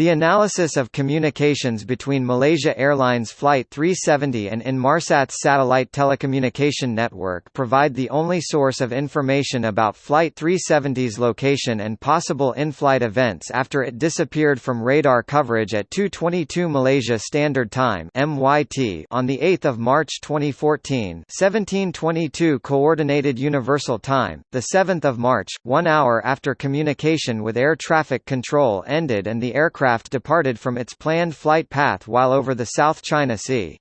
The analysis of communications between Malaysia Airlines Flight 370 and Inmarsat's satellite telecommunication network provide the only source of information about Flight 370's location and possible in-flight events after it disappeared from radar coverage at 2:22 Malaysia Standard Time (MYT) on the 8th of March 2014, 1722 Coordinated Universal Time, the 7th of March, 1 hour after communication with air traffic control ended and the aircraft aircraft departed from its planned flight path while over the South China Sea.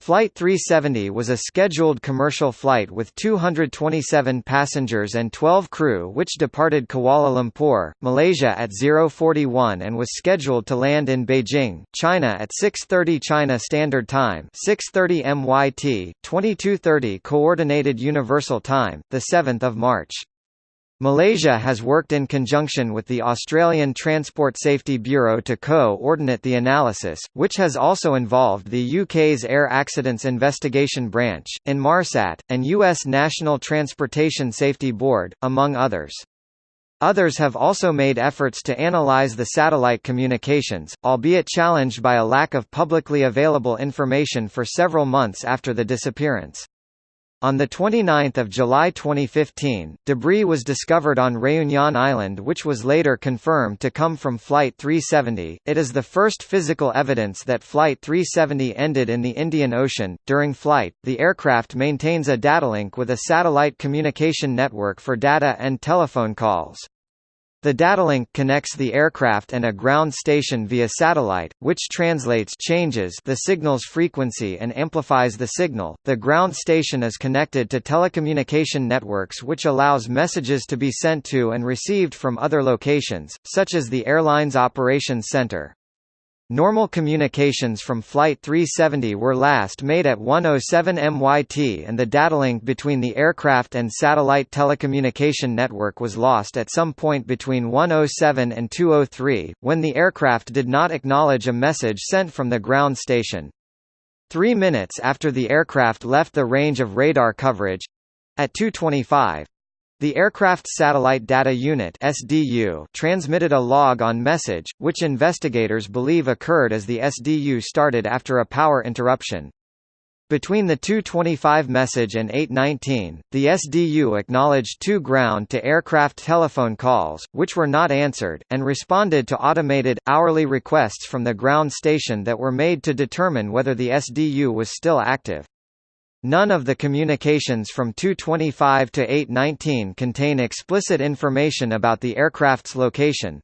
Flight 370 was a scheduled commercial flight with 227 passengers and 12 crew which departed Kuala Lumpur, Malaysia at 041 and was scheduled to land in Beijing, China at 6.30 China Standard Time 6.30 MYT, 22.30 Coordinated Universal Time, 7 March. Malaysia has worked in conjunction with the Australian Transport Safety Bureau to co-ordinate the analysis, which has also involved the UK's Air Accidents Investigation Branch, Inmarsat, and US National Transportation Safety Board, among others. Others have also made efforts to analyze the satellite communications, albeit challenged by a lack of publicly available information for several months after the disappearance. On 29 July 2015, debris was discovered on Réunion Island which was later confirmed to come from Flight 370. It is the first physical evidence that Flight 370 ended in the Indian Ocean. During flight, the aircraft maintains a datalink with a satellite communication network for data and telephone calls. The datalink connects the aircraft and a ground station via satellite, which translates changes the signal's frequency and amplifies the signal. The ground station is connected to telecommunication networks which allows messages to be sent to and received from other locations, such as the airline's operations center. Normal communications from Flight 370 were last made at 107 MYT and the datalink between the aircraft and satellite telecommunication network was lost at some point between 107 and 203, when the aircraft did not acknowledge a message sent from the ground station. Three minutes after the aircraft left the range of radar coverage—at 225, the Aircraft Satellite Data Unit (SDU) transmitted a log on message, which investigators believe occurred as the SDU started after a power interruption. Between the 225 message and 819, the SDU acknowledged two ground-to-aircraft telephone calls, which were not answered, and responded to automated, hourly requests from the ground station that were made to determine whether the SDU was still active. None of the communications from 225 to 819 contain explicit information about the aircraft's location.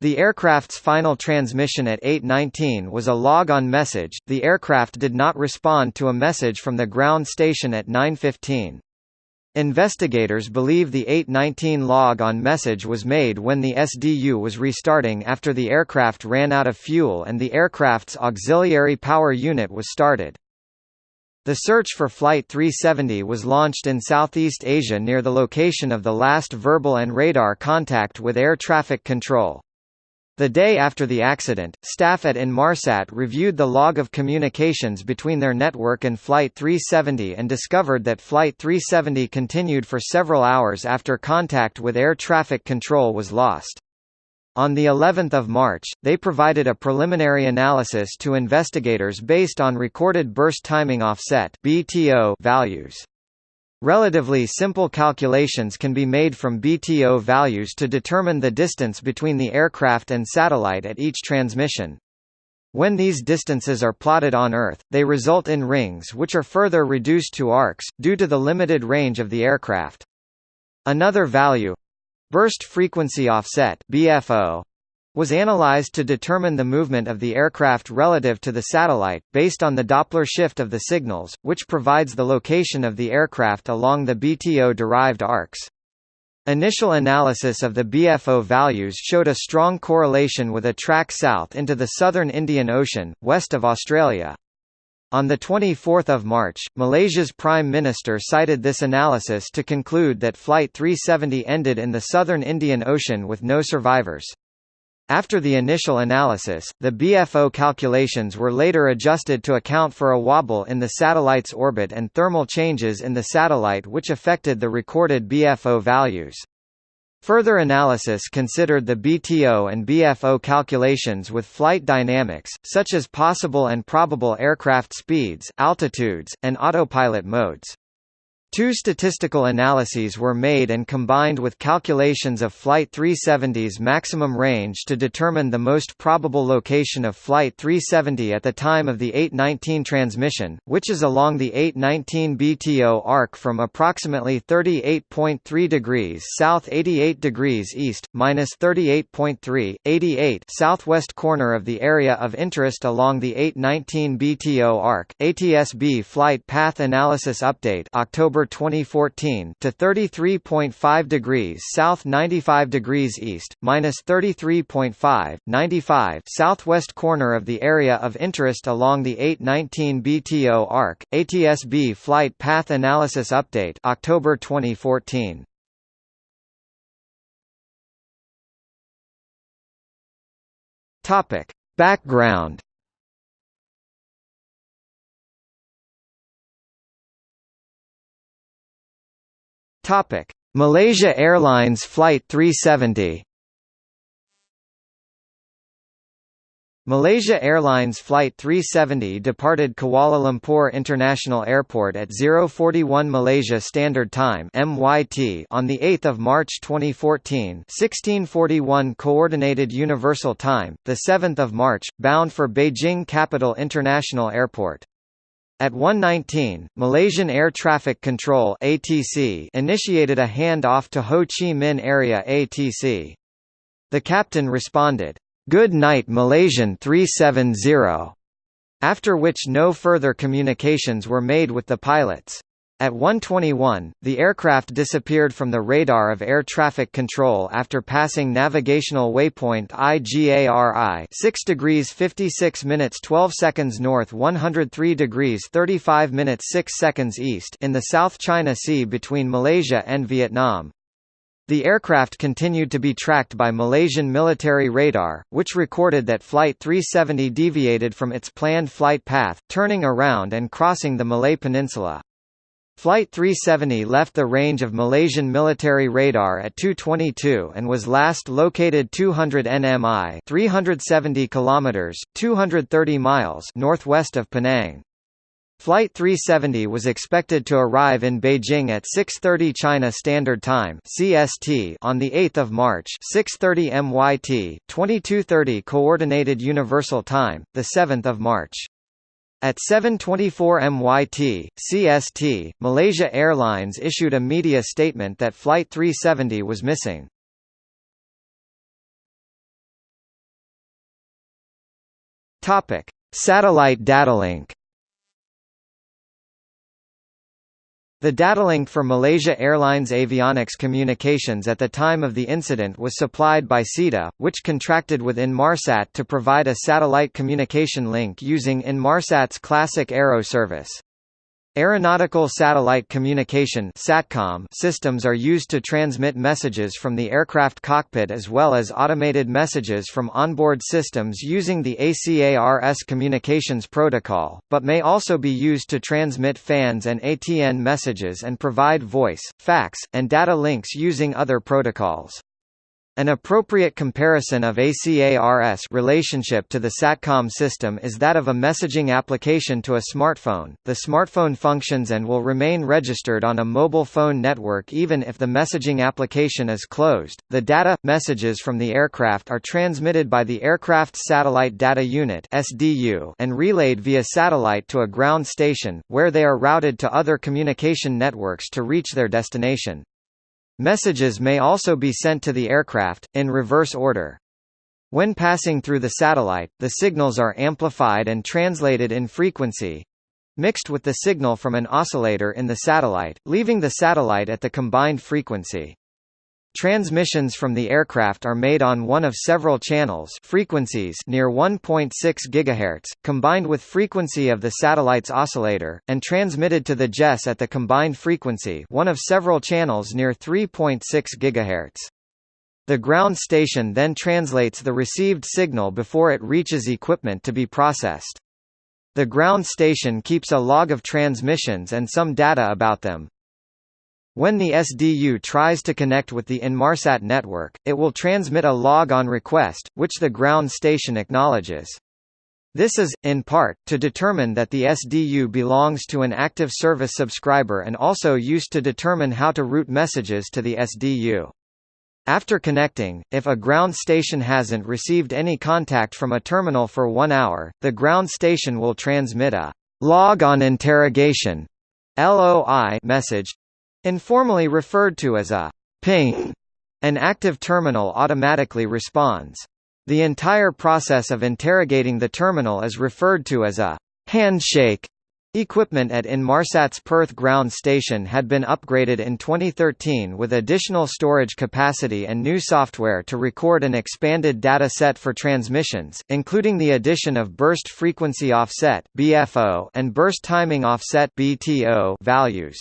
The aircraft's final transmission at 819 was a log-on message. The aircraft did not respond to a message from the ground station at 915. Investigators believe the 819 log-on message was made when the SDU was restarting after the aircraft ran out of fuel and the aircraft's auxiliary power unit was started. The search for Flight 370 was launched in Southeast Asia near the location of the last verbal and radar contact with air traffic control. The day after the accident, staff at Inmarsat reviewed the log of communications between their network and Flight 370 and discovered that Flight 370 continued for several hours after contact with air traffic control was lost. On the 11th of March, they provided a preliminary analysis to investigators based on recorded burst timing offset (BTO) values. Relatively simple calculations can be made from BTO values to determine the distance between the aircraft and satellite at each transmission. When these distances are plotted on Earth, they result in rings which are further reduced to arcs, due to the limited range of the aircraft. Another value, Burst frequency offset BFO was analyzed to determine the movement of the aircraft relative to the satellite, based on the Doppler shift of the signals, which provides the location of the aircraft along the BTO-derived arcs. Initial analysis of the BFO values showed a strong correlation with a track south into the southern Indian Ocean, west of Australia. On 24 March, Malaysia's Prime Minister cited this analysis to conclude that Flight 370 ended in the southern Indian Ocean with no survivors. After the initial analysis, the BFO calculations were later adjusted to account for a wobble in the satellite's orbit and thermal changes in the satellite which affected the recorded BFO values. Further analysis considered the BTO and BFO calculations with flight dynamics, such as possible and probable aircraft speeds, altitudes, and autopilot modes. Two statistical analyses were made and combined with calculations of Flight 370's maximum range to determine the most probable location of Flight 370 at the time of the 819 transmission, which is along the 819 BTO arc from approximately 38.3 degrees south 88 degrees east, minus 38.3, 88 southwest corner of the area of interest along the 819 BTO arc. ATSB Flight Path Analysis Update October October 2014 to 33.5 degrees south 95 degrees east, minus 33.5, 95 southwest corner of the area of interest along the 819 BTO arc, ATSB Flight Path Analysis Update October 2014. Topic. Background Topic: Malaysia Airlines Flight 370. Malaysia Airlines Flight 370 departed Kuala Lumpur International Airport at 041 Malaysia Standard Time (MYT) on the 8th of March 2014, 1641 Coordinated Universal Time, the 7th of March, bound for Beijing Capital International Airport. At 1:19, Malaysian Air Traffic Control (ATC) initiated a handoff to Ho Chi Minh Area ATC. The captain responded, "Good night Malaysian 370." After which no further communications were made with the pilots. At 1:21, the aircraft disappeared from the radar of air traffic control after passing navigational waypoint IGARI 6 degrees 56 minutes 12 seconds north 103 degrees 35 minutes 6 seconds east in the South China Sea between Malaysia and Vietnam. The aircraft continued to be tracked by Malaysian military radar, which recorded that Flight 370 deviated from its planned flight path, turning around and crossing the Malay Peninsula. Flight 370 left the range of Malaysian military radar at 222 and was last located 200 nmi 370 kilometers, 230 miles northwest of Penang. Flight 370 was expected to arrive in Beijing at 6:30 China Standard Time (CST) on the 8th of March, 6:30 MYT, 22:30 Coordinated Universal Time, the 7th of March. At 7.24 MYT, CST, Malaysia Airlines issued a media statement that Flight 370 was missing. Topic. Satellite datalink The datalink for Malaysia Airlines Avionics Communications at the time of the incident was supplied by SITA, which contracted with Inmarsat to provide a satellite communication link using Inmarsat's classic Aero service. Aeronautical satellite communication SATCOM systems are used to transmit messages from the aircraft cockpit as well as automated messages from onboard systems using the ACARS communications protocol, but may also be used to transmit FANS and ATN messages and provide voice, fax, and data links using other protocols. An appropriate comparison of ACARS relationship to the SATCOM system is that of a messaging application to a smartphone. The smartphone functions and will remain registered on a mobile phone network even if the messaging application is closed. The data messages from the aircraft are transmitted by the aircraft's satellite data unit (SDU) and relayed via satellite to a ground station where they are routed to other communication networks to reach their destination. Messages may also be sent to the aircraft, in reverse order. When passing through the satellite, the signals are amplified and translated in frequency mixed with the signal from an oscillator in the satellite, leaving the satellite at the combined frequency. Transmissions from the aircraft are made on one of several channels frequencies near 1.6 GHz, combined with frequency of the satellite's oscillator, and transmitted to the GES at the combined frequency one of several channels near 3.6 GHz. The ground station then translates the received signal before it reaches equipment to be processed. The ground station keeps a log of transmissions and some data about them. When the SDU tries to connect with the Inmarsat network, it will transmit a log on request, which the ground station acknowledges. This is, in part, to determine that the SDU belongs to an active service subscriber and also used to determine how to route messages to the SDU. After connecting, if a ground station hasn't received any contact from a terminal for one hour, the ground station will transmit a log on interrogation LOI message informally referred to as a ping. An active terminal automatically responds. The entire process of interrogating the terminal is referred to as a handshake. Equipment at Inmarsat's Perth ground station had been upgraded in 2013 with additional storage capacity and new software to record an expanded data set for transmissions, including the addition of burst frequency offset (BFO) and burst timing offset (BTO) values.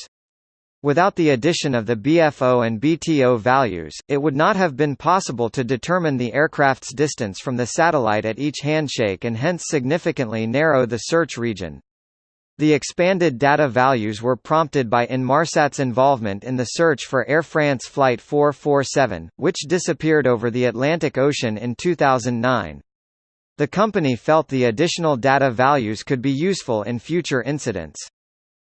Without the addition of the BFO and BTO values, it would not have been possible to determine the aircraft's distance from the satellite at each handshake and hence significantly narrow the search region. The expanded data values were prompted by Inmarsat's involvement in the search for Air France Flight 447, which disappeared over the Atlantic Ocean in 2009. The company felt the additional data values could be useful in future incidents.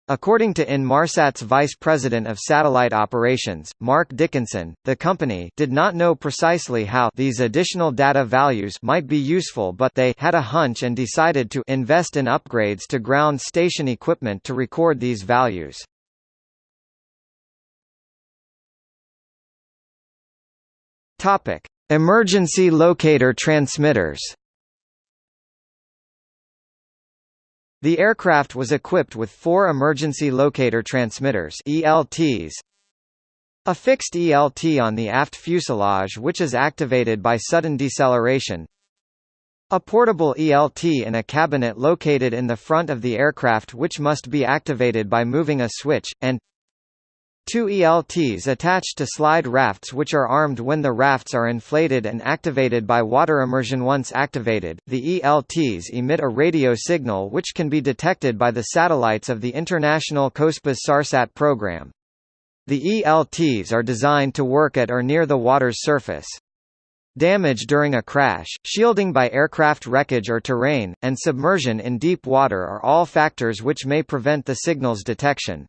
According to Inmarsat's vice president of satellite operations, Mark Dickinson, the company did not know precisely how these additional data values might be useful but they had a hunch and decided to invest in upgrades to ground station equipment to record these values. Emergency locator transmitters. The aircraft was equipped with four emergency locator transmitters ELTs, a fixed ELT on the aft fuselage which is activated by sudden deceleration, a portable ELT in a cabinet located in the front of the aircraft which must be activated by moving a switch, and Two ELTs attached to slide rafts which are armed when the rafts are inflated and activated by water immersion once activated, the ELTs emit a radio signal which can be detected by the satellites of the International COSPAS SARSAT program. The ELTs are designed to work at or near the water's surface. Damage during a crash, shielding by aircraft wreckage or terrain, and submersion in deep water are all factors which may prevent the signal's detection.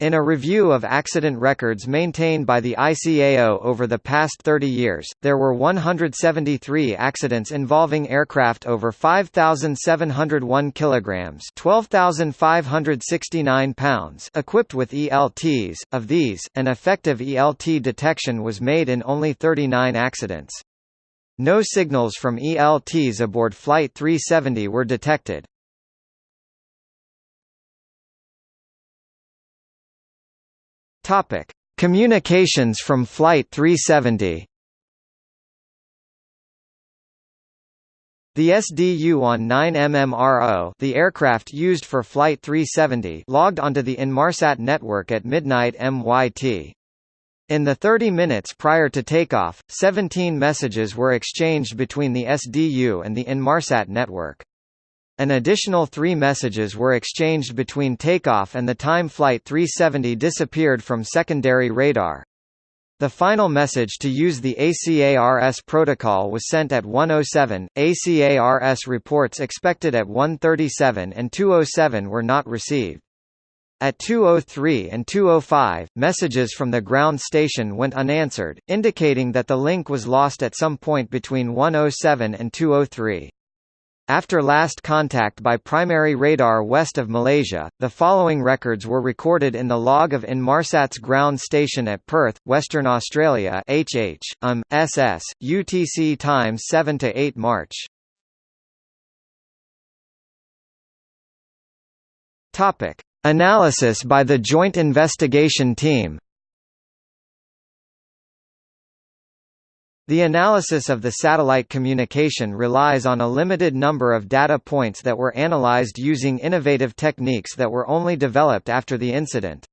In a review of accident records maintained by the ICAO over the past 30 years, there were 173 accidents involving aircraft over 5,701 kilograms (12,569 pounds) equipped with ELTs. Of these, an effective ELT detection was made in only 39 accidents. No signals from ELTs aboard Flight 370 were detected. Topic: Communications from Flight 370. The SDU on 9MMRO the aircraft used for Flight 370 logged onto the Inmarsat network at midnight MYT. In the 30 minutes prior to takeoff, 17 messages were exchanged between the SDU and the Inmarsat network. An additional three messages were exchanged between takeoff and the time Flight 370 disappeared from secondary radar. The final message to use the ACARS protocol was sent at 107. ACARS reports expected at 137 and 207 were not received. At 203 and 205, messages from the ground station went unanswered, indicating that the link was lost at some point between 107 and 203. After last contact by primary radar west of Malaysia, the following records were recorded in the log of Inmarsat's ground station at Perth, Western Australia HH, UM, SS, UTC time 7 to 8 March. Topic: Analysis by the Joint Investigation Team. The analysis of the satellite communication relies on a limited number of data points that were analyzed using innovative techniques that were only developed after the incident.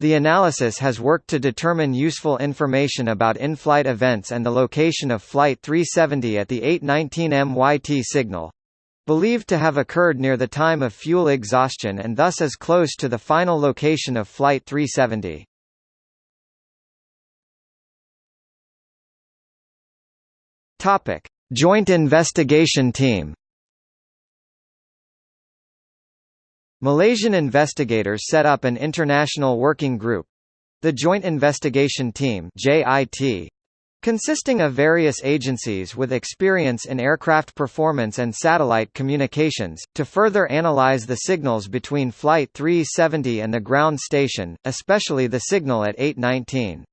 The analysis has worked to determine useful information about in-flight events and the location of Flight 370 at the 819 MYT signal believed to have occurred near the time of fuel exhaustion and thus as close to the final location of Flight 370. Topic: Joint Investigation Team. Malaysian investigators set up an international working group, the Joint Investigation Team (JIT), consisting of various agencies with experience in aircraft performance and satellite communications, to further analyze the signals between Flight 370 and the ground station, especially the signal at 819.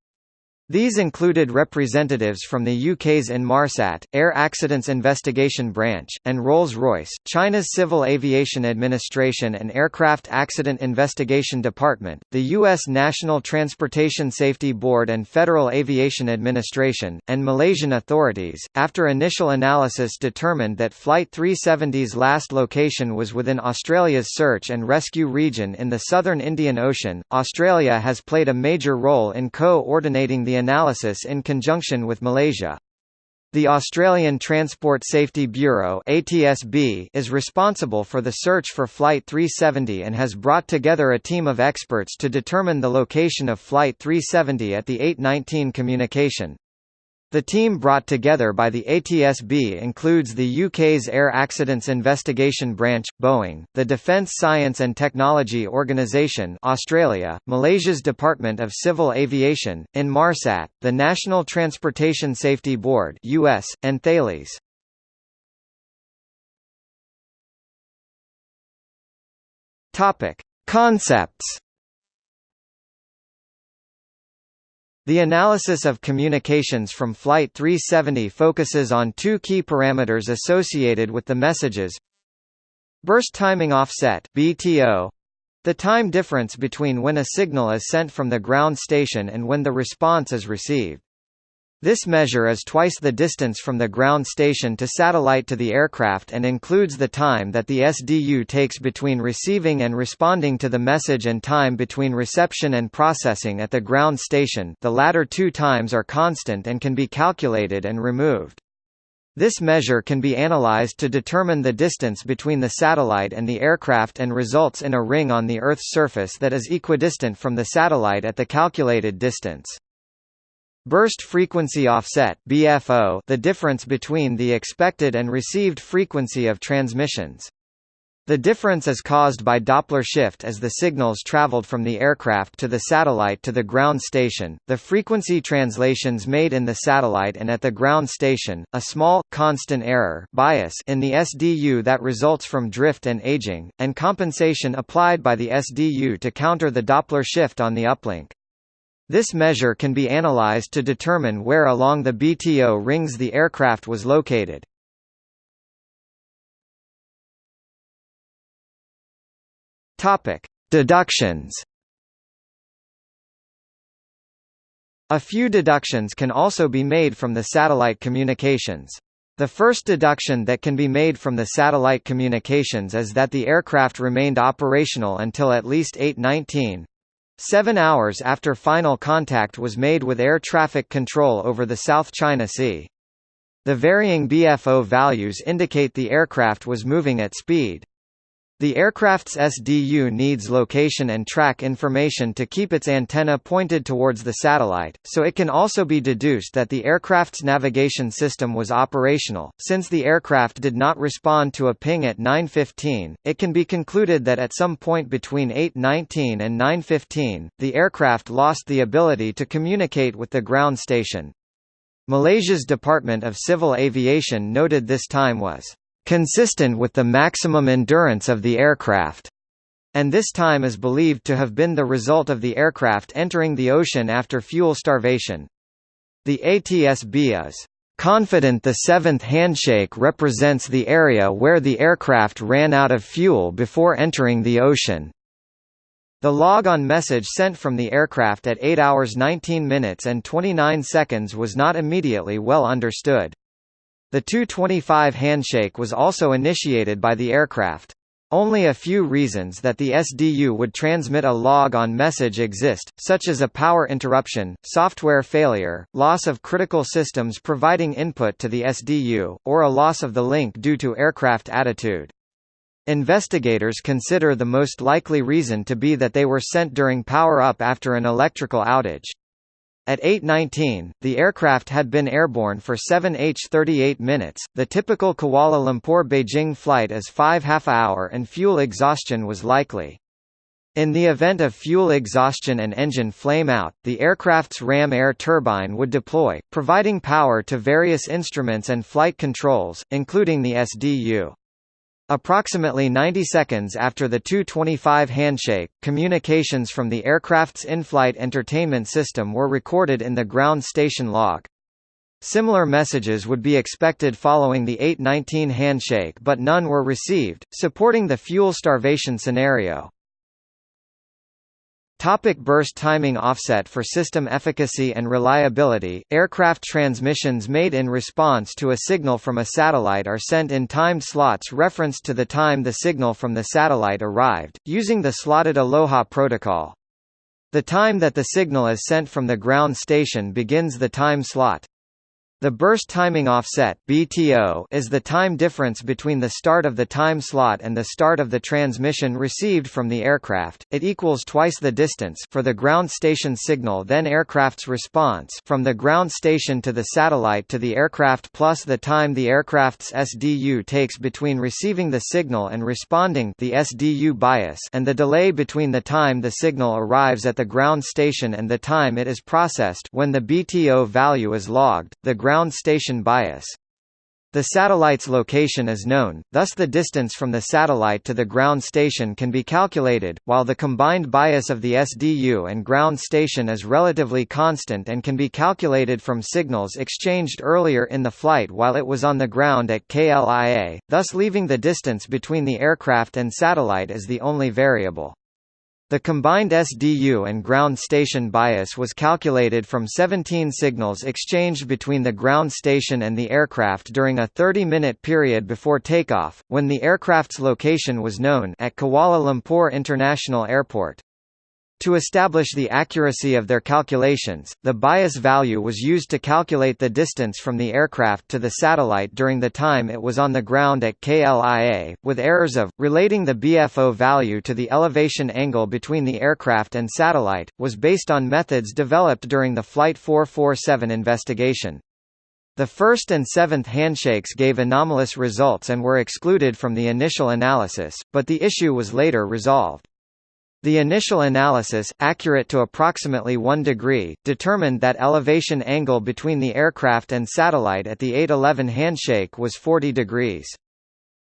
These included representatives from the UK's Inmarsat, Air Accidents Investigation Branch, and Rolls-Royce, China's Civil Aviation Administration and Aircraft Accident Investigation Department, the U.S. National Transportation Safety Board and Federal Aviation Administration, and Malaysian authorities. After initial analysis determined that Flight 370's last location was within Australia's search and rescue region in the southern Indian Ocean, Australia has played a major role in co-ordinating the analysis in conjunction with Malaysia. The Australian Transport Safety Bureau ATSB is responsible for the search for Flight 370 and has brought together a team of experts to determine the location of Flight 370 at the 819 communication. The team brought together by the ATSB includes the UK's Air Accidents Investigation Branch, Boeing, the Defence Science and Technology Organisation Australia, Malaysia's Department of Civil Aviation, Inmarsat, the National Transportation Safety Board US, and Thales. Concepts The analysis of communications from Flight 370 focuses on two key parameters associated with the messages Burst timing offset BTO, the time difference between when a signal is sent from the ground station and when the response is received. This measure is twice the distance from the ground station to satellite to the aircraft and includes the time that the SDU takes between receiving and responding to the message and time between reception and processing at the ground station the latter two times are constant and can be calculated and removed. This measure can be analyzed to determine the distance between the satellite and the aircraft and results in a ring on the Earth's surface that is equidistant from the satellite at the calculated distance. Burst frequency offset BFO, the difference between the expected and received frequency of transmissions. The difference is caused by Doppler shift as the signals traveled from the aircraft to the satellite to the ground station, the frequency translations made in the satellite and at the ground station, a small, constant error bias in the SDU that results from drift and aging, and compensation applied by the SDU to counter the Doppler shift on the uplink. This measure can be analyzed to determine where along the BTO rings the aircraft was located. Topic: Deductions. A few deductions can also be made from the satellite communications. The first deduction that can be made from the satellite communications is that the aircraft remained operational until at least 819, Seven hours after final contact was made with air traffic control over the South China Sea. The varying BFO values indicate the aircraft was moving at speed. The aircraft's SDU needs location and track information to keep its antenna pointed towards the satellite, so it can also be deduced that the aircraft's navigation system was operational. Since the aircraft did not respond to a ping at 9:15, it can be concluded that at some point between 8:19 and 9:15, the aircraft lost the ability to communicate with the ground station. Malaysia's Department of Civil Aviation noted this time was consistent with the maximum endurance of the aircraft, and this time is believed to have been the result of the aircraft entering the ocean after fuel starvation. The ATSB is confident the seventh handshake represents the area where the aircraft ran out of fuel before entering the ocean. The log-on message sent from the aircraft at 8 hours 19 minutes and 29 seconds was not immediately well understood. The 225 handshake was also initiated by the aircraft. Only a few reasons that the SDU would transmit a log-on message exist, such as a power interruption, software failure, loss of critical systems providing input to the SDU, or a loss of the link due to aircraft attitude. Investigators consider the most likely reason to be that they were sent during power-up after an electrical outage. At 8.19, the aircraft had been airborne for 7h38 minutes. The typical Kuala Lumpur-Beijing flight is 5 half hour and fuel exhaustion was likely. In the event of fuel exhaustion and engine flame out, the aircraft's ram air turbine would deploy, providing power to various instruments and flight controls, including the SDU. Approximately 90 seconds after the 2:25 handshake, communications from the aircraft's in-flight entertainment system were recorded in the ground station log. Similar messages would be expected following the 8:19 handshake but none were received, supporting the fuel starvation scenario. Topic burst timing offset For system efficacy and reliability, aircraft transmissions made in response to a signal from a satellite are sent in timed slots referenced to the time the signal from the satellite arrived, using the slotted Aloha protocol. The time that the signal is sent from the ground station begins the time slot. The burst timing offset (BTO) is the time difference between the start of the time slot and the start of the transmission received from the aircraft. It equals twice the distance for the ground station signal then aircraft's response from the ground station to the satellite to the aircraft plus the time the aircraft's SDU takes between receiving the signal and responding the SDU bias and the delay between the time the signal arrives at the ground station and the time it is processed when the BTO value is logged. The ground station bias. The satellite's location is known, thus the distance from the satellite to the ground station can be calculated, while the combined bias of the SDU and ground station is relatively constant and can be calculated from signals exchanged earlier in the flight while it was on the ground at KLIA, thus leaving the distance between the aircraft and satellite as the only variable. The combined SDU and ground station bias was calculated from 17 signals exchanged between the ground station and the aircraft during a 30-minute period before takeoff, when the aircraft's location was known at Kuala Lumpur International Airport. To establish the accuracy of their calculations, the bias value was used to calculate the distance from the aircraft to the satellite during the time it was on the ground at KLIA, with errors of, relating the BFO value to the elevation angle between the aircraft and satellite, was based on methods developed during the Flight 447 investigation. The first and seventh handshakes gave anomalous results and were excluded from the initial analysis, but the issue was later resolved. The initial analysis, accurate to approximately 1 degree, determined that elevation angle between the aircraft and satellite at the 811 handshake was 40 degrees.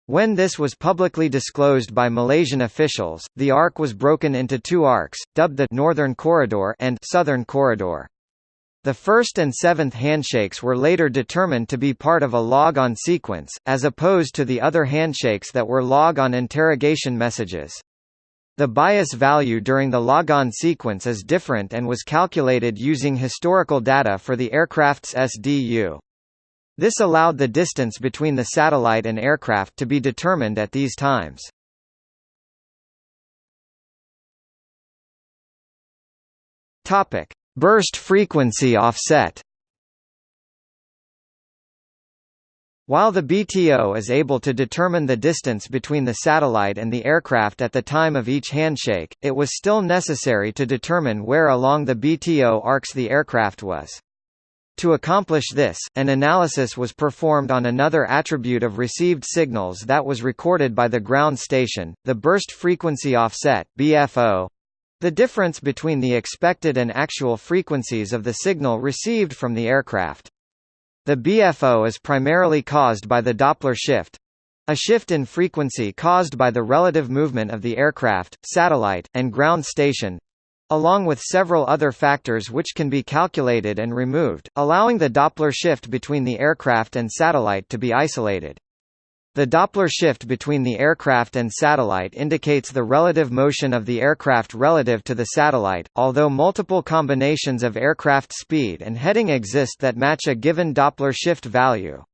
When this was publicly disclosed by Malaysian officials, the arc was broken into two arcs, dubbed the Northern Corridor and Southern Corridor. The first and seventh handshakes were later determined to be part of a log-on sequence, as opposed to the other handshakes that were log-on interrogation messages. The bias value during the logon sequence is different and was calculated using historical data for the aircraft's SDU. This allowed the distance between the satellite and aircraft to be determined at these times. Topic: Burst frequency offset. While the BTO is able to determine the distance between the satellite and the aircraft at the time of each handshake, it was still necessary to determine where along the BTO arcs the aircraft was. To accomplish this, an analysis was performed on another attribute of received signals that was recorded by the ground station, the burst frequency offset BFO. The difference between the expected and actual frequencies of the signal received from the aircraft. The BFO is primarily caused by the Doppler shift a shift in frequency caused by the relative movement of the aircraft, satellite, and ground station along with several other factors which can be calculated and removed, allowing the Doppler shift between the aircraft and satellite to be isolated. The Doppler shift between the aircraft and satellite indicates the relative motion of the aircraft relative to the satellite, although multiple combinations of aircraft speed and heading exist that match a given Doppler shift value.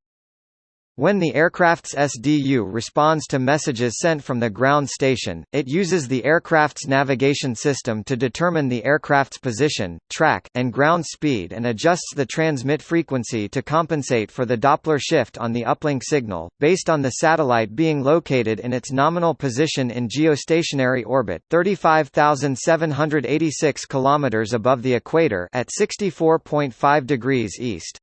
When the aircraft's SDU responds to messages sent from the ground station, it uses the aircraft's navigation system to determine the aircraft's position, track, and ground speed and adjusts the transmit frequency to compensate for the Doppler shift on the uplink signal, based on the satellite being located in its nominal position in geostationary orbit 35,786 km above the equator at 64.5 degrees east.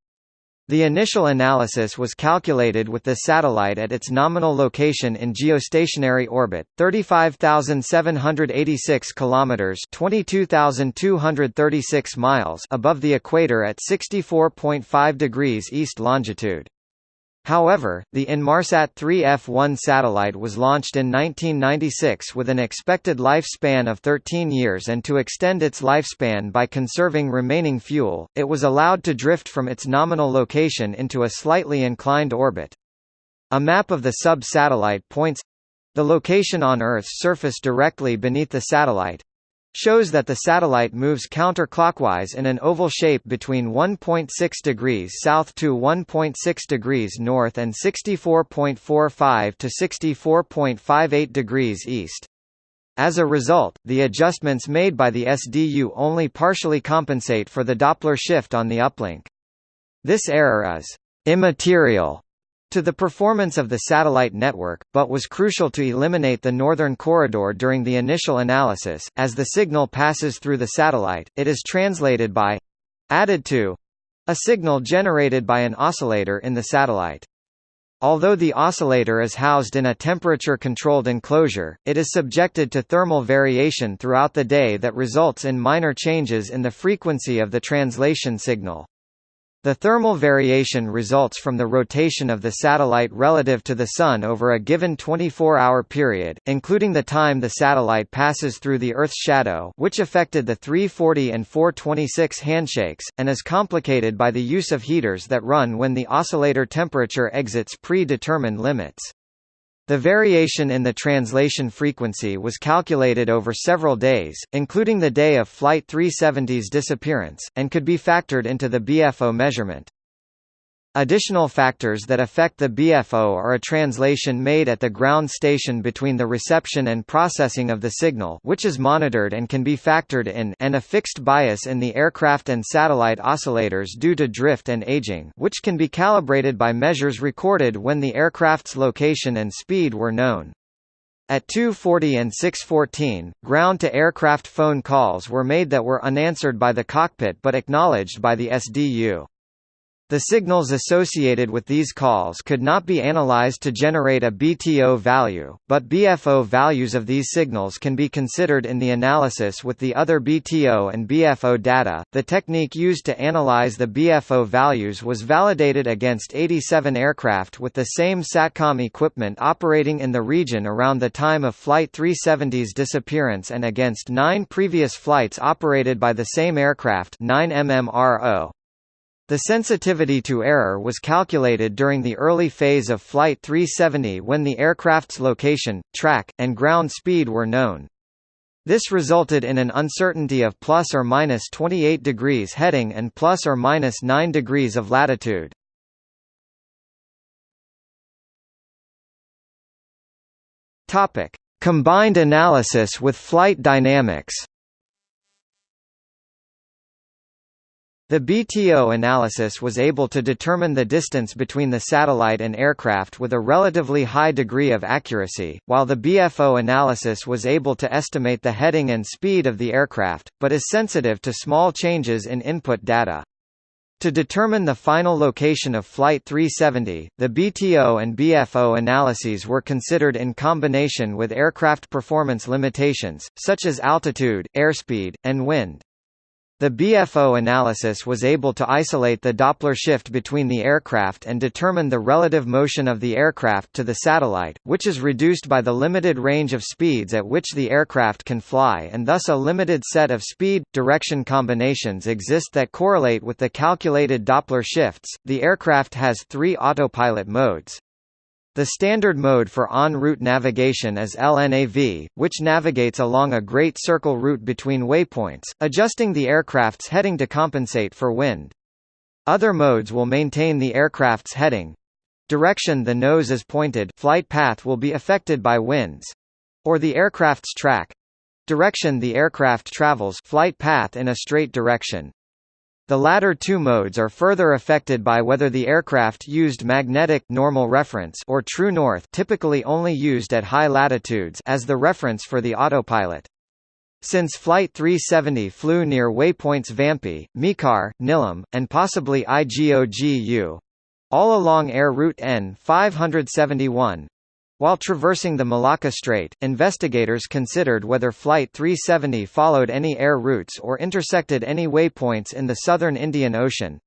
The initial analysis was calculated with the satellite at its nominal location in geostationary orbit, 35,786 kilometers (22,236 miles) above the equator at 64.5 degrees east longitude. However, the Inmarsat 3F1 satellite was launched in 1996 with an expected lifespan of 13 years and to extend its lifespan by conserving remaining fuel, it was allowed to drift from its nominal location into a slightly inclined orbit. A map of the sub-satellite points the location on Earth's surface directly beneath the satellite shows that the satellite moves counterclockwise in an oval shape between 1.6 degrees south to 1.6 degrees north and 64.45 to 64.58 degrees east. As a result, the adjustments made by the SDU only partially compensate for the Doppler shift on the uplink. This error is immaterial to the performance of the satellite network, but was crucial to eliminate the northern corridor during the initial analysis. As the signal passes through the satellite, it is translated by added to a signal generated by an oscillator in the satellite. Although the oscillator is housed in a temperature-controlled enclosure, it is subjected to thermal variation throughout the day that results in minor changes in the frequency of the translation signal. The thermal variation results from the rotation of the satellite relative to the Sun over a given 24-hour period, including the time the satellite passes through the Earth's shadow which affected the 340 and 426 handshakes, and is complicated by the use of heaters that run when the oscillator temperature exits pre-determined limits. The variation in the translation frequency was calculated over several days, including the day of Flight 370's disappearance, and could be factored into the BFO measurement. Additional factors that affect the BFO are a translation made at the ground station between the reception and processing of the signal which is monitored and can be factored in and a fixed bias in the aircraft and satellite oscillators due to drift and aging which can be calibrated by measures recorded when the aircraft's location and speed were known. At 2.40 and 6.14, ground-to-aircraft phone calls were made that were unanswered by the cockpit but acknowledged by the SDU. The signals associated with these calls could not be analyzed to generate a BTO value, but BFO values of these signals can be considered in the analysis with the other BTO and BFO data. The technique used to analyze the BFO values was validated against 87 aircraft with the same SATCOM equipment operating in the region around the time of Flight 370's disappearance and against nine previous flights operated by the same aircraft 9 MMRO. The sensitivity to error was calculated during the early phase of Flight 370 when the aircraft's location, track, and ground speed were known. This resulted in an uncertainty of plus or minus 28 degrees heading and plus or minus 9 degrees of latitude. Topic: Combined analysis with flight dynamics. The BTO analysis was able to determine the distance between the satellite and aircraft with a relatively high degree of accuracy, while the BFO analysis was able to estimate the heading and speed of the aircraft, but is sensitive to small changes in input data. To determine the final location of Flight 370, the BTO and BFO analyses were considered in combination with aircraft performance limitations, such as altitude, airspeed, and wind. The BFO analysis was able to isolate the Doppler shift between the aircraft and determine the relative motion of the aircraft to the satellite, which is reduced by the limited range of speeds at which the aircraft can fly and thus a limited set of speed-direction combinations exist that correlate with the calculated Doppler shifts. The aircraft has three autopilot modes, the standard mode for en route navigation is LNAV, which navigates along a Great Circle route between waypoints, adjusting the aircraft's heading to compensate for wind. Other modes will maintain the aircraft's heading. direction the nose is pointed flight path will be affected by winds or the aircraft's track direction the aircraft travels flight path in a straight direction. The latter two modes are further affected by whether the aircraft used magnetic normal reference or true north typically only used at high latitudes as the reference for the autopilot. Since Flight 370 flew near waypoints Vampi, Mekar, Nilam, and possibly IGOGU all along Air Route N 571, while traversing the Malacca Strait, investigators considered whether Flight 370 followed any air routes or intersected any waypoints in the southern Indian Ocean.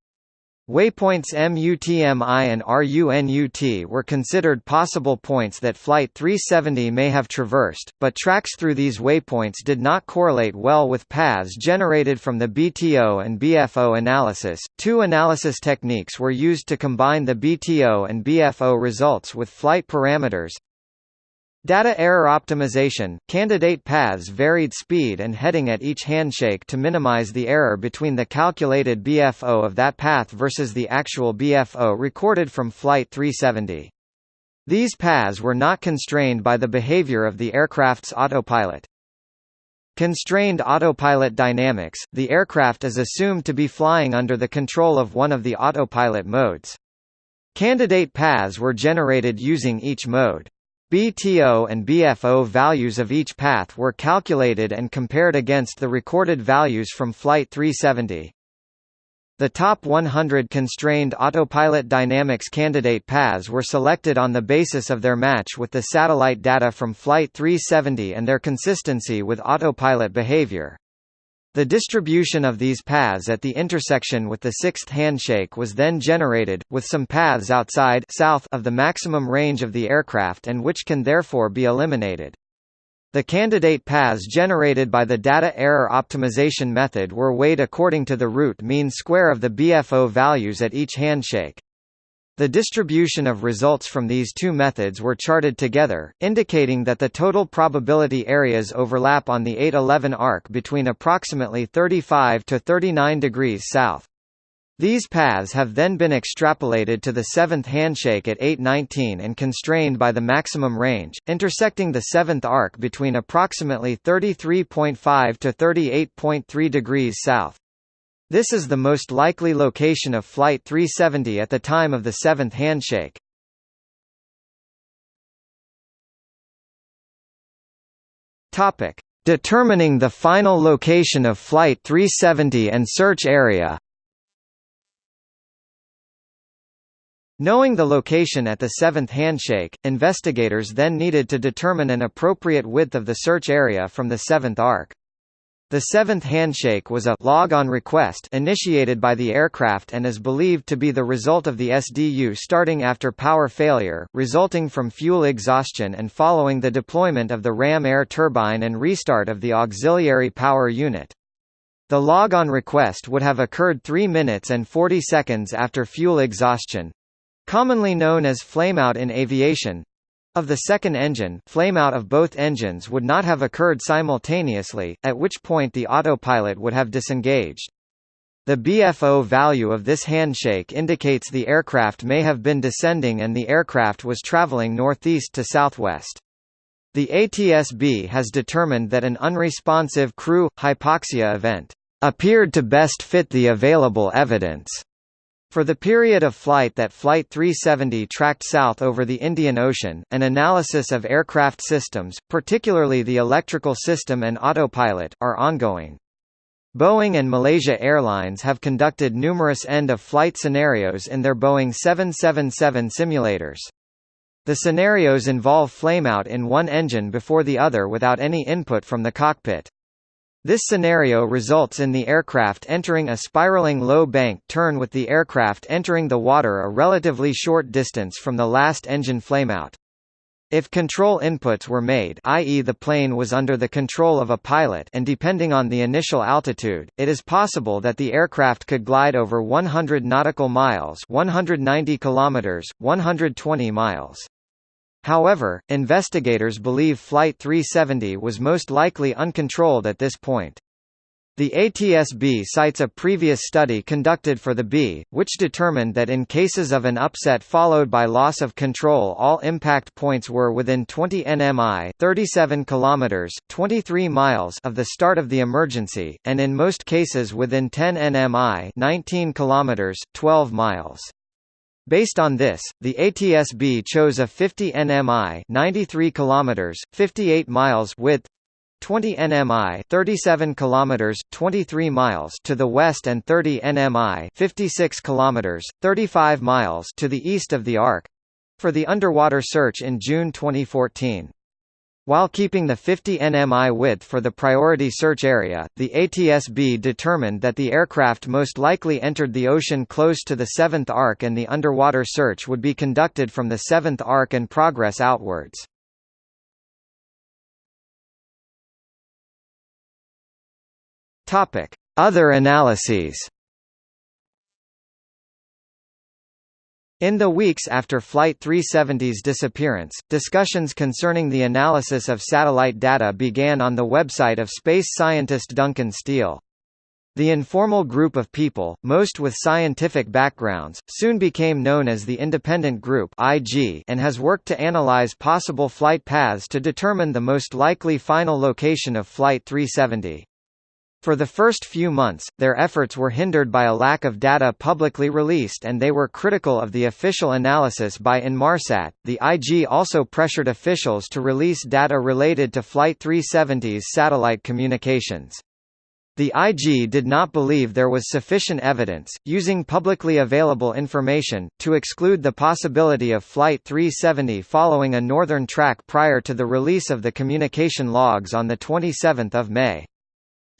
Waypoints MUTMI and RUNUT were considered possible points that Flight 370 may have traversed, but tracks through these waypoints did not correlate well with paths generated from the BTO and BFO analysis. Two analysis techniques were used to combine the BTO and BFO results with flight parameters, Data error optimization – Candidate paths varied speed and heading at each handshake to minimize the error between the calculated BFO of that path versus the actual BFO recorded from Flight 370. These paths were not constrained by the behavior of the aircraft's autopilot. Constrained autopilot dynamics – The aircraft is assumed to be flying under the control of one of the autopilot modes. Candidate paths were generated using each mode. BTO and BFO values of each path were calculated and compared against the recorded values from Flight 370. The top 100 constrained autopilot dynamics candidate paths were selected on the basis of their match with the satellite data from Flight 370 and their consistency with autopilot behavior. The distribution of these paths at the intersection with the sixth handshake was then generated, with some paths outside south of the maximum range of the aircraft and which can therefore be eliminated. The candidate paths generated by the data error optimization method were weighed according to the root mean square of the BFO values at each handshake. The distribution of results from these two methods were charted together, indicating that the total probability areas overlap on the 811 arc between approximately 35 to 39 degrees south. These paths have then been extrapolated to the seventh handshake at 819 and constrained by the maximum range, intersecting the seventh arc between approximately 33.5 to 38.3 degrees south. This is the most likely location of Flight 370 at the time of the seventh handshake. Topic: Determining the final location of Flight 370 and search area. Knowing the location at the seventh handshake, investigators then needed to determine an appropriate width of the search area from the seventh arc. The seventh handshake was a log on request initiated by the aircraft and is believed to be the result of the SDU starting after power failure, resulting from fuel exhaustion and following the deployment of the ram air turbine and restart of the auxiliary power unit. The log on request would have occurred 3 minutes and 40 seconds after fuel exhaustion commonly known as flameout in aviation, of the second engine flameout of both engines would not have occurred simultaneously, at which point the autopilot would have disengaged. The BFO value of this handshake indicates the aircraft may have been descending and the aircraft was traveling northeast to southwest. The ATSB has determined that an unresponsive crew hypoxia event appeared to best fit the available evidence for the period of flight that Flight 370 tracked south over the Indian Ocean, an analysis of aircraft systems, particularly the electrical system and autopilot, are ongoing. Boeing and Malaysia Airlines have conducted numerous end-of-flight scenarios in their Boeing 777 simulators. The scenarios involve flameout in one engine before the other without any input from the cockpit. This scenario results in the aircraft entering a spiraling low bank turn with the aircraft entering the water a relatively short distance from the last engine flameout. If control inputs were made i.e. the plane was under the control of a pilot and depending on the initial altitude, it is possible that the aircraft could glide over 100 nautical miles 190 kilometers, 120 miles. However, investigators believe Flight 370 was most likely uncontrolled at this point. The ATSB cites a previous study conducted for the B, which determined that in cases of an upset followed by loss of control all impact points were within 20 nmi 37 kilometers, 23 miles of the start of the emergency, and in most cases within 10 nmi 19 kilometers, 12 miles. Based on this, the ATSB chose a 50 nmi 93 kilometers, 58 miles width 20 nmi 37 kilometers 23 miles to the west and 30 nmi 56 kilometers 35 miles to the east of the arc for the underwater search in June 2014 while keeping the 50 nmi width for the priority search area, the ATSB determined that the aircraft most likely entered the ocean close to the 7th arc and the underwater search would be conducted from the 7th arc and progress outwards. Other analyses. In the weeks after Flight 370's disappearance, discussions concerning the analysis of satellite data began on the website of space scientist Duncan Steele. The informal group of people, most with scientific backgrounds, soon became known as the Independent Group and has worked to analyze possible flight paths to determine the most likely final location of Flight 370. For the first few months, their efforts were hindered by a lack of data publicly released and they were critical of the official analysis by Inmarsat. The IG also pressured officials to release data related to Flight 370's satellite communications. The IG did not believe there was sufficient evidence, using publicly available information, to exclude the possibility of Flight 370 following a northern track prior to the release of the communication logs on 27 May.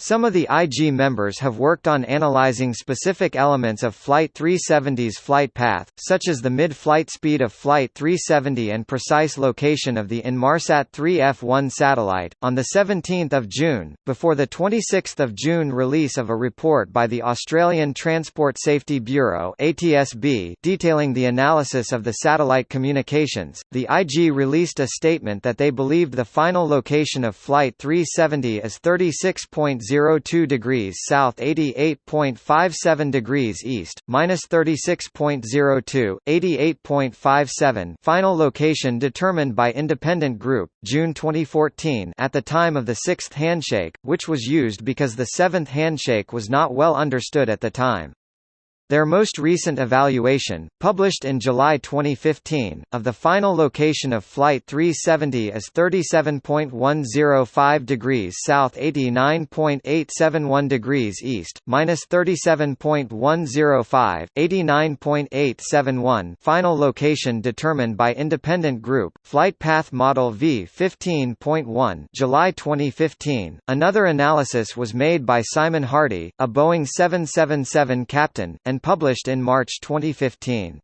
Some of the IG members have worked on analyzing specific elements of Flight 370's flight path, such as the mid-flight speed of Flight 370 and precise location of the Inmarsat 3F1 satellite. On the 17th of June, before the 26th of June release of a report by the Australian Transport Safety Bureau (ATSB) detailing the analysis of the satellite communications, the IG released a statement that they believed the final location of Flight 370 is 36. 0.02 degrees south 88.57 degrees east, minus 36.02, 88.57 final location determined by independent group, June 2014 at the time of the sixth handshake, which was used because the seventh handshake was not well understood at the time. Their most recent evaluation, published in July 2015, of the final location of Flight 370 is 37.105 degrees south 89.871 degrees east, minus 37.105, 89.871 final location determined by independent group, Flight Path Model V15.1 July 2015. Another analysis was made by Simon Hardy, a Boeing 777 captain, and published in March 2015.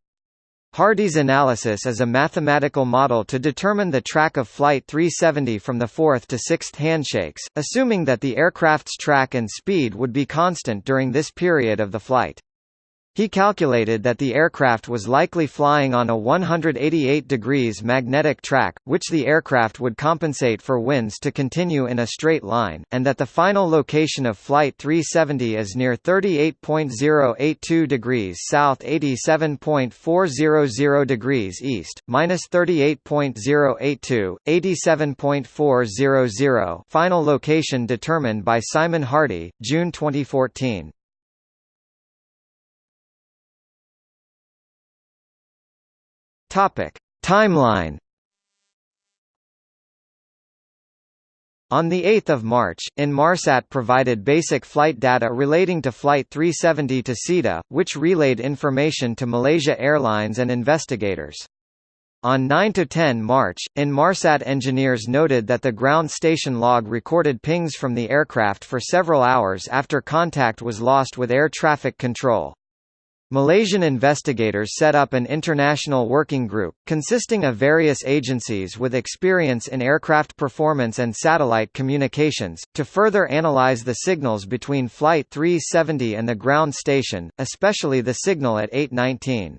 Hardy's analysis is a mathematical model to determine the track of Flight 370 from the fourth to sixth handshakes, assuming that the aircraft's track and speed would be constant during this period of the flight. He calculated that the aircraft was likely flying on a 188 degrees magnetic track, which the aircraft would compensate for winds to continue in a straight line, and that the final location of Flight 370 is near 38.082 degrees south 87.400 degrees east, minus 38.082, 87.400 final location determined by Simon Hardy, June 2014. Topic: Timeline. On 8 March, Inmarsat provided basic flight data relating to Flight 370 to SITA, which relayed information to Malaysia Airlines and investigators. On 9–10 March, Inmarsat engineers noted that the ground station log recorded pings from the aircraft for several hours after contact was lost with air traffic control. Malaysian investigators set up an international working group, consisting of various agencies with experience in aircraft performance and satellite communications, to further analyze the signals between Flight 370 and the ground station, especially the signal at 819.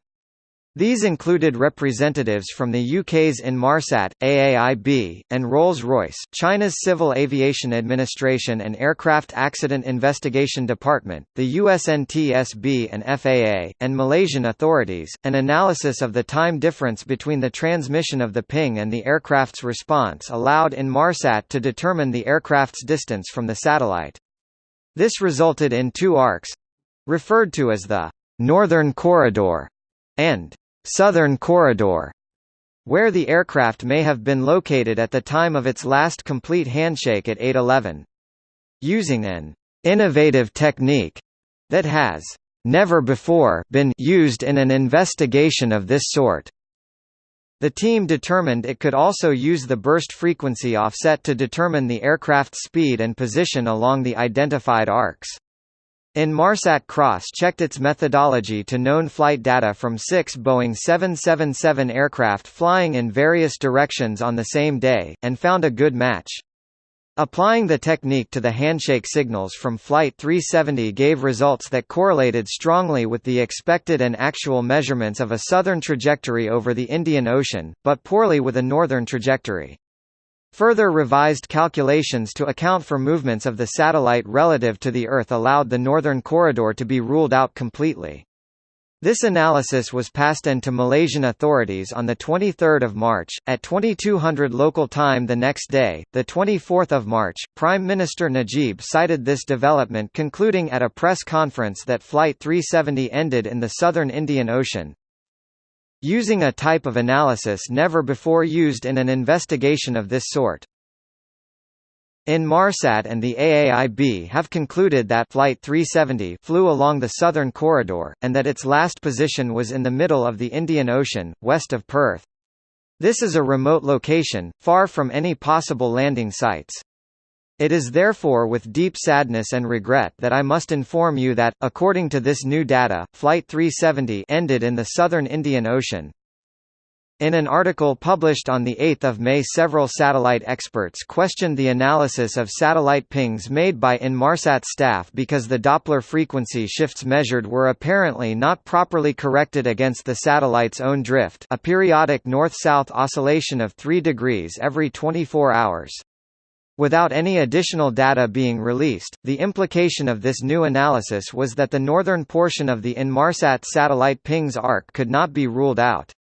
These included representatives from the UK's Inmarsat, AAIB, and Rolls-Royce, China's Civil Aviation Administration and Aircraft Accident Investigation Department, the USNTSB and FAA, and Malaysian authorities. An analysis of the time difference between the transmission of the ping and the aircraft's response allowed Inmarsat to determine the aircraft's distance from the satellite. This resulted in two arcs referred to as the Northern Corridor and Southern Corridor, where the aircraft may have been located at the time of its last complete handshake at 811. Using an innovative technique that has never before been used in an investigation of this sort. The team determined it could also use the burst frequency offset to determine the aircraft's speed and position along the identified arcs. Inmarsat cross-checked its methodology to known flight data from six Boeing 777 aircraft flying in various directions on the same day, and found a good match. Applying the technique to the handshake signals from Flight 370 gave results that correlated strongly with the expected and actual measurements of a southern trajectory over the Indian Ocean, but poorly with a northern trajectory. Further revised calculations to account for movements of the satellite relative to the Earth allowed the northern corridor to be ruled out completely. This analysis was passed on to Malaysian authorities on 23 March, at 2200 local time the next day, 24 March, Prime Minister Najib cited this development concluding at a press conference that Flight 370 ended in the southern Indian Ocean, using a type of analysis never before used in an investigation of this sort. Inmarsat and the AAIB have concluded that Flight 370 flew along the southern corridor, and that its last position was in the middle of the Indian Ocean, west of Perth. This is a remote location, far from any possible landing sites. It is therefore with deep sadness and regret that I must inform you that, according to this new data, Flight 370 ended in the southern Indian Ocean. In an article published on 8 May several satellite experts questioned the analysis of satellite pings made by Inmarsat staff because the Doppler frequency shifts measured were apparently not properly corrected against the satellite's own drift a periodic north-south oscillation of 3 degrees every 24 hours. Without any additional data being released, the implication of this new analysis was that the northern portion of the Inmarsat satellite pings arc could not be ruled out.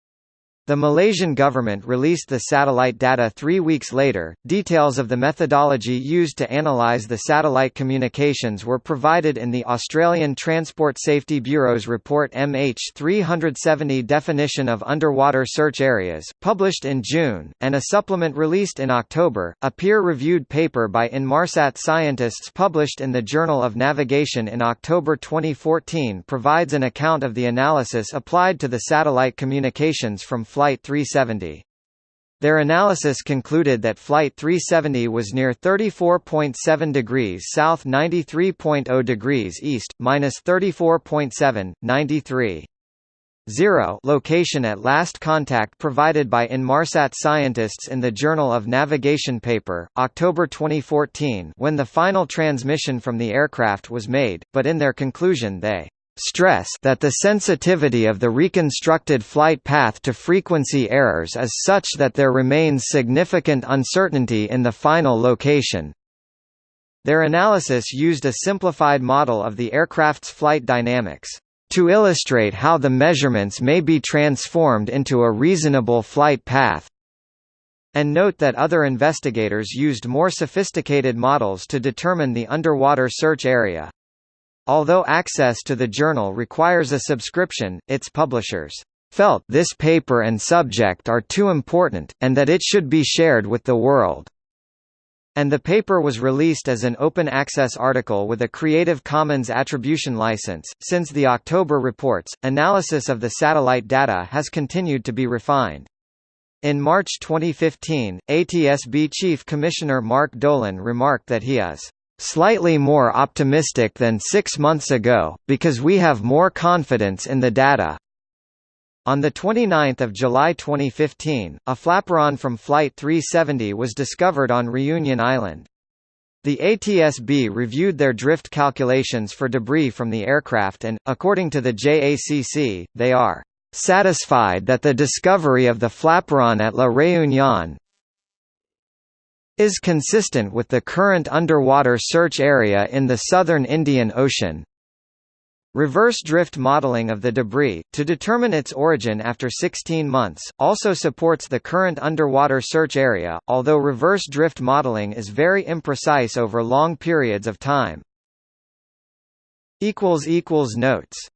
The Malaysian government released the satellite data three weeks later. Details of the methodology used to analyse the satellite communications were provided in the Australian Transport Safety Bureau's report MH370 Definition of Underwater Search Areas, published in June, and a supplement released in October. A peer reviewed paper by Inmarsat scientists published in the Journal of Navigation in October 2014 provides an account of the analysis applied to the satellite communications from Flight 370. Their analysis concluded that Flight 370 was near 34.7 degrees south 93.0 degrees east, minus 34.7, 93. 0 location at last contact provided by Inmarsat scientists in the Journal of Navigation paper, October 2014 when the final transmission from the aircraft was made, but in their conclusion they stress that the sensitivity of the reconstructed flight path to frequency errors is such that there remains significant uncertainty in the final location. Their analysis used a simplified model of the aircraft's flight dynamics to illustrate how the measurements may be transformed into a reasonable flight path. And note that other investigators used more sophisticated models to determine the underwater search area. Although access to the journal requires a subscription, its publishers felt this paper and subject are too important, and that it should be shared with the world. And the paper was released as an open access article with a Creative Commons attribution license. Since the October reports, analysis of the satellite data has continued to be refined. In March 2015, ATSB Chief Commissioner Mark Dolan remarked that he is Slightly more optimistic than six months ago, because we have more confidence in the data. On 29 July 2015, a flaperon from Flight 370 was discovered on Reunion Island. The ATSB reviewed their drift calculations for debris from the aircraft and, according to the JACC, they are satisfied that the discovery of the flaperon at La Réunion is consistent with the current underwater search area in the southern Indian Ocean. Reverse drift modeling of the debris, to determine its origin after 16 months, also supports the current underwater search area, although reverse drift modeling is very imprecise over long periods of time. Notes